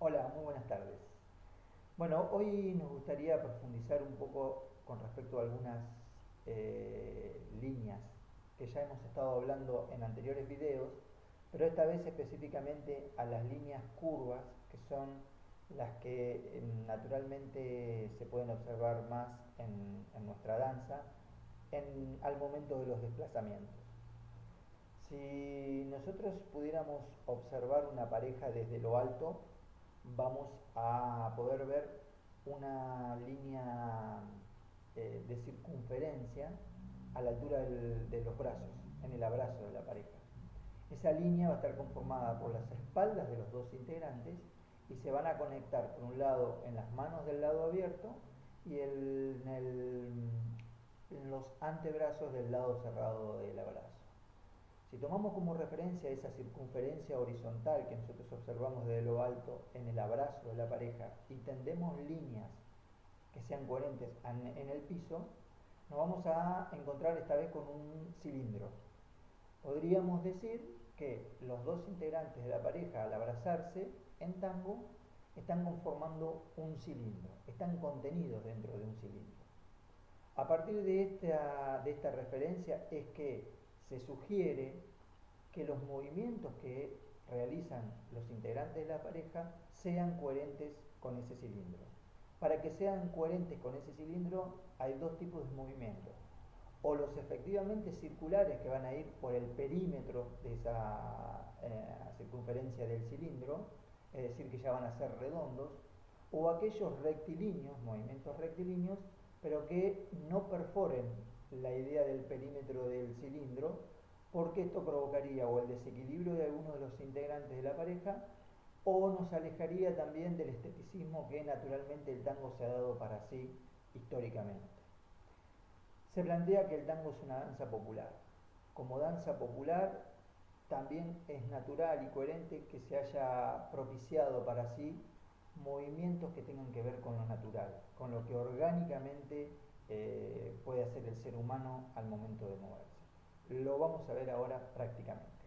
Hola, muy buenas tardes. Bueno, hoy nos gustaría profundizar un poco con respecto a algunas eh, líneas que ya hemos estado hablando en anteriores videos, pero esta vez específicamente a las líneas curvas, que son las que eh, naturalmente se pueden observar más en, nuestra danza al momento de los desplazamientos. Si nosotros pudiéramos observar una pareja desde lo alto, vamos a poder ver una línea eh, de circunferencia a la altura de los brazos, en el abrazo de la pareja. Esa línea va a estar conformada por las espaldas de los dos integrantes y se van a conectar por un lado en las manos del lado abierto y en, en los antebrazos del lado cerrado del abrazo. Si tomamos como referencia esa circunferencia horizontal que nosotros observamos desde lo alto en el abrazo de la pareja y tendemos líneas que sean coherentes en el piso, nos vamos a encontrar esta vez con un cilindro. Podríamos decir que los dos integrantes de la pareja al abrazarse en tango están conformando un cilindro, están contenidos dentro de un cilindro. A partir de esta, de esta referencia es que se sugiere que los movimientos que realizan los integrantes de la pareja sean coherentes con ese cilindro. Para que sean coherentes con ese cilindro hay dos tipos de movimientos. O los efectivamente circulares que van a ir por el perímetro de esa eh, circunferencia del cilindro, es decir, que ya van a ser redondos, o aquellos rectilíneos, movimientos rectilíneos, pero que no perforen la idea del perímetro del cilindro, porque esto provocaría o el desequilibrio de alguno de los integrantes de la pareja o nos alejaría también del esteticismo que naturalmente el tango se ha dado para sí históricamente. Se plantea que el tango es una danza popular. Como danza popular también es natural y coherente que se haya propiciado para sí movimientos que tengan que ver con lo natural, con lo que orgánicamente eh, puede hacer el ser humano al momento de moverse. Lo vamos a ver ahora prácticamente.